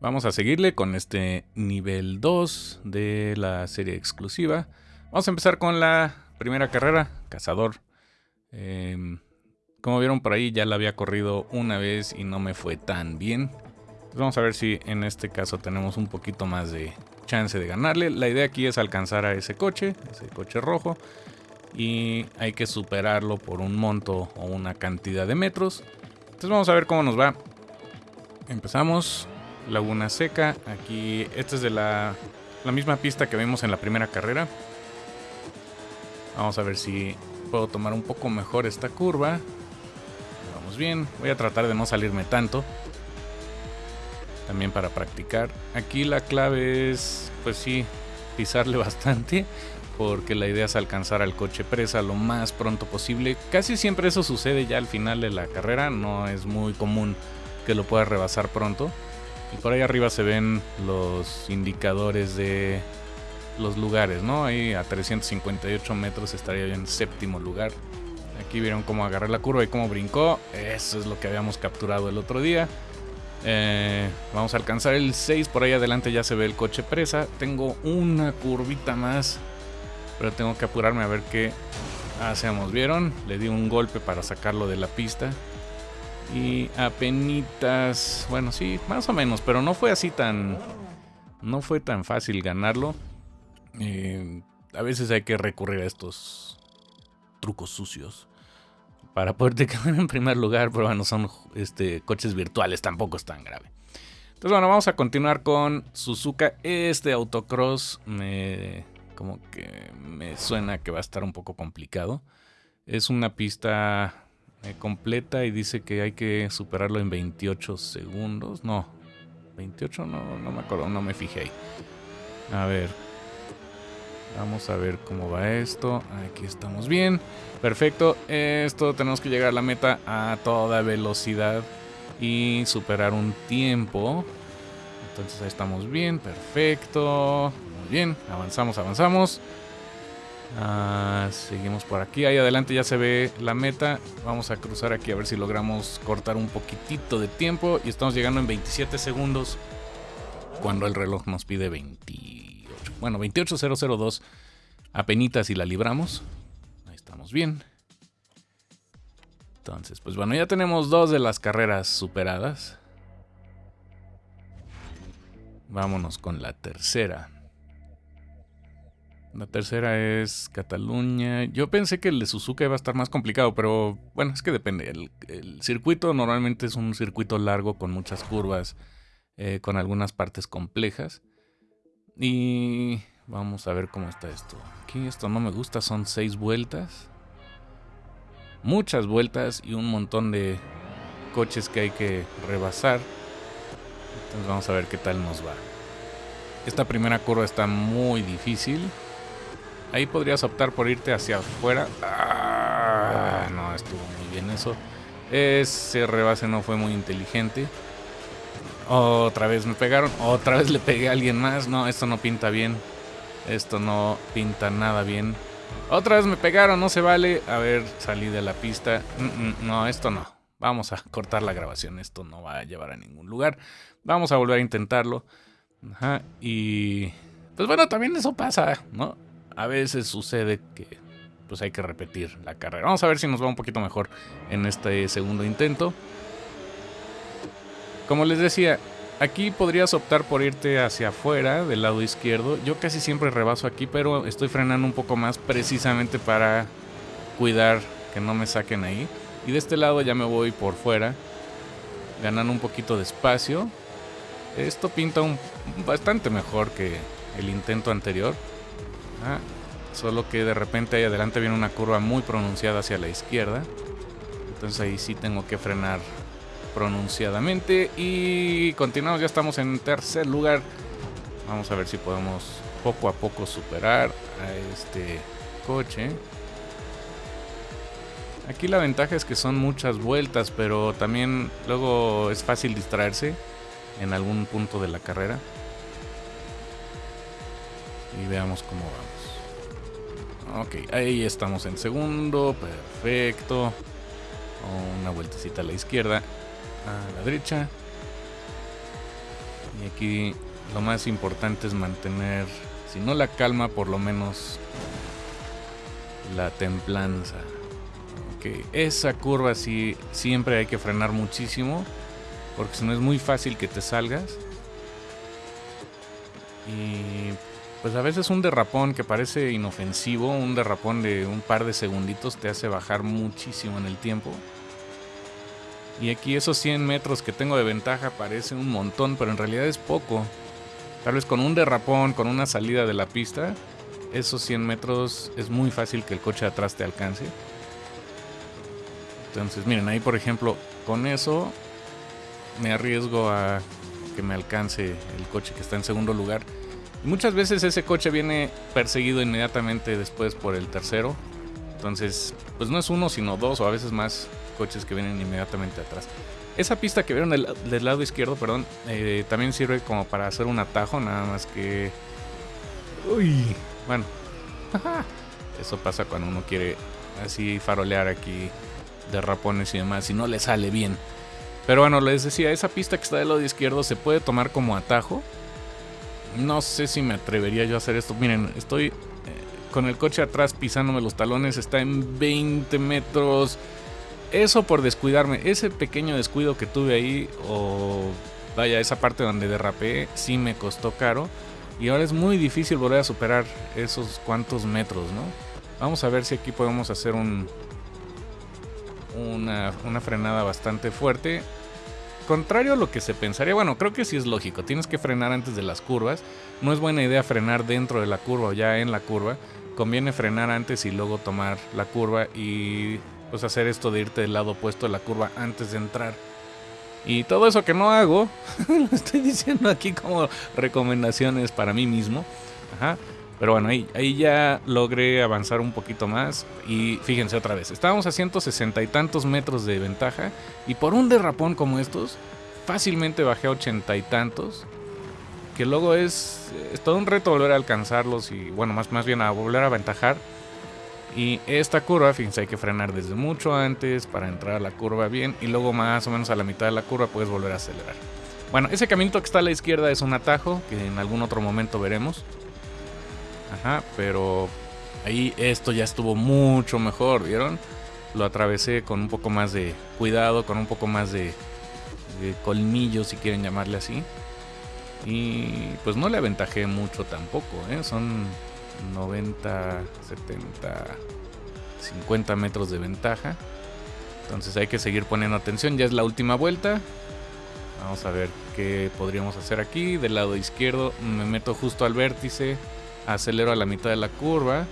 Vamos a seguirle con este nivel 2 de la serie exclusiva. Vamos a empezar con la primera carrera, Cazador. Em, como vieron por ahí ya la había corrido una vez y no me fue tan bien. vamos a ver si en este caso tenemos un poquito más de chance de ganarle. La idea aquí es alcanzar a ese coche, ese coche rojo. Y hay que superarlo por un monto o una cantidad de metros. Entonces vamos a ver cómo nos va. Empezamos. Laguna Seca. Aquí, esta es de la, la misma pista que vimos en la primera carrera. Vamos a ver si puedo tomar un poco mejor esta curva. Vamos bien. Voy a tratar de no salirme tanto. También para practicar. Aquí la clave es, pues sí, pisarle bastante. Porque la idea es alcanzar al coche presa lo más pronto posible. Casi siempre eso sucede ya al final de la carrera. No es muy común que lo pueda rebasar pronto. Y por ahí arriba se ven los indicadores de los lugares, ¿no? Ahí a 358 metros estaría en séptimo lugar. Aquí vieron cómo agarré la curva y cómo brincó. Eso es lo que habíamos capturado el otro día. Eh, vamos a alcanzar el 6. Por ahí adelante ya se ve el coche presa. Tengo una curvita más. Pero tengo que apurarme a ver qué hacemos. ¿Vieron? Le di un golpe para sacarlo de la pista. Y apenitas, bueno, sí, más o menos, pero no fue así tan, no fue tan fácil ganarlo. Eh, a veces hay que recurrir a estos trucos sucios para poderte quedar en primer lugar, pero bueno, son este, coches virtuales, tampoco es tan grave. Entonces, bueno, vamos a continuar con Suzuka. Este autocross me, como que me suena que va a estar un poco complicado. Es una pista completa y dice que hay que superarlo en 28 segundos. No, 28 no, no me acuerdo, no me fijé ahí. A ver. Vamos a ver cómo va esto. Aquí estamos bien. Perfecto. Esto tenemos que llegar a la meta a toda velocidad y superar un tiempo. Entonces ahí estamos bien. Perfecto. Muy bien. Avanzamos, avanzamos. Ah, seguimos por aquí. Ahí adelante ya se ve la meta. Vamos a cruzar aquí a ver si logramos cortar un poquitito de tiempo. Y estamos llegando en 27 segundos. Cuando el reloj nos pide 28. Bueno, 28002. Apenitas y la libramos. Ahí estamos bien. Entonces, pues bueno, ya tenemos dos de las carreras superadas. Vámonos con la tercera. La tercera es Cataluña. Yo pensé que el de Suzuka iba a estar más complicado, pero bueno, es que depende. El, circuito normalmente es un circuito largo con muchas curvas, eh, con algunas partes complejas. Y vamos a ver cómo está esto. Aquí esto no me gusta, son seis vueltas. Muchas vueltas y un montón de coches que hay que rebasar. Entonces vamos a ver qué tal nos va. Esta primera curva está muy difícil. Ahí podrías optar por irte hacia afuera. Ah, no, estuvo muy bien eso. Ese rebase no fue muy inteligente. Otra vez me pegaron. Otra vez le pegué a alguien más. No, esto no pinta bien. Esto no pinta nada bien. Otra vez me pegaron, no se vale. A ver, salí de la pista. No, esto no. Vamos a cortar la grabación. Esto no va a llevar a ningún lugar. Vamos a volver a intentarlo. Ajá. Y... Pues bueno, también eso pasa, ¿no? A veces sucede que pues hay que repetir la carrera. Vamos a ver si nos va un poquito mejor en este segundo intento. Como les decía, aquí podrías optar por irte hacia afuera del lado izquierdo. Yo casi siempre rebaso aquí, pero estoy frenando un poco más precisamente para cuidar que no me saquen ahí. Y de este lado ya me voy por fuera, ganando un poquito de espacio. Esto pinta un, bastante mejor que el intento anterior. Ah, solo que de repente ahí adelante viene una curva muy pronunciada hacia la izquierda. Entonces ahí sí tengo que frenar pronunciadamente. Y continuamos, ya estamos en tercer lugar. Vamos a ver si podemos poco a poco superar a este coche. Aquí la ventaja es que son muchas vueltas, pero también luego es fácil distraerse en algún punto de la carrera. Y veamos cómo vamos. Ok, ahí estamos en segundo. Perfecto. Una vueltecita a la izquierda. A la derecha. Y aquí lo más importante es mantener, si no la calma, por lo menos la templanza. Que esa curva sí siempre hay que frenar muchísimo, porque si no es muy fácil que te salgas. Y pues a veces un derrapón que parece inofensivo, un derrapón de un par de segunditos te hace bajar muchísimo en el tiempo. Y aquí esos 100 metros que tengo de ventaja parece un montón, pero en realidad es poco. Tal vez con un derrapón, con una salida de la pista, esos 100 metros es muy fácil que el coche de atrás te alcance. Entonces, miren, ahí por ejemplo, con eso me arriesgo a que me alcance el coche que está en segundo lugar. Muchas veces ese coche viene perseguido inmediatamente después por el tercero. Entonces, pues no es uno, sino dos o a veces más coches que vienen inmediatamente atrás. Esa pista que vieron del, lado izquierdo, perdón, eh, también sirve como para hacer un atajo, nada más que... Uy, bueno. Eso pasa cuando uno quiere así farolear aquí de rapones y demás y no le sale bien. Pero bueno, les decía, esa pista que está del lado izquierdo se puede tomar como atajo. No sé si me atrevería yo a hacer esto. Miren, estoy eh, con el coche atrás pisándome los talones. Está en 20 metros. Eso por descuidarme. Ese pequeño descuido que tuve ahí, o vaya, esa parte donde derrapé, sí me costó caro. Y ahora es muy difícil volver a superar esos cuantos metros, ¿no? Vamos a ver si aquí podemos hacer un, una, una frenada bastante fuerte contrario a lo que se pensaría, bueno, creo que sí es lógico, tienes que frenar antes de las curvas. No es buena idea frenar dentro de la curva o ya en la curva. Conviene frenar antes y luego tomar la curva y pues hacer esto de irte del lado opuesto de la curva antes de entrar. Y todo eso que no hago, lo estoy diciendo aquí como recomendaciones para mí mismo. Ajá. Pero bueno, ahí, ya logré avanzar un poquito más. Y fíjense otra vez, estábamos a 160 y tantos metros de ventaja. Y por un derrapón como estos, fácilmente bajé a ochenta y tantos. Que luego es, es, todo un reto volver a alcanzarlos y bueno, más, más bien a volver a aventajar. Y esta curva, fíjense, hay que frenar desde mucho antes para entrar a la curva bien. Y luego más o menos a la mitad de la curva puedes volver a acelerar. Bueno, ese caminito que está a la izquierda es un atajo que en algún otro momento veremos. Ajá, pero ahí esto ya estuvo mucho mejor, ¿vieron? Lo atravesé con un poco más de cuidado, con un poco más de, de colmillo, si quieren llamarle así. Y pues no le aventajé mucho tampoco, ¿eh? Son 90, 70, 50 metros de ventaja. Entonces hay que seguir poniendo atención. Ya es la última vuelta. Vamos a ver qué podríamos hacer aquí. Del lado izquierdo me meto justo al vértice acelero a la mitad de la curva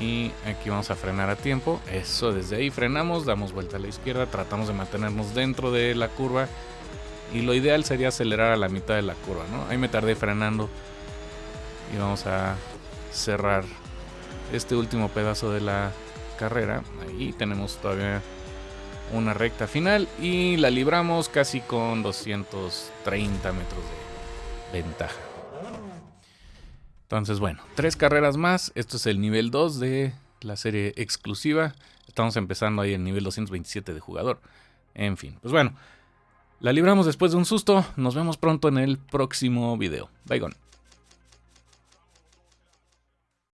y aquí vamos a frenar a tiempo. Eso desde ahí frenamos damos vuelta a la izquierda tratamos de mantenernos dentro de la curva y lo ideal sería acelerar a la mitad de la curva no ahí me tardé frenando y vamos a cerrar este último pedazo de la carrera. Ahí tenemos todavía una recta final y la libramos casi con 230 metros de ventaja entonces, bueno, tres carreras más. Esto es el nivel 2 de la serie exclusiva. Estamos empezando ahí el nivel 227 de jugador. En fin, pues bueno, la libramos después de un susto. Nos vemos pronto en el próximo video. Bye, gone.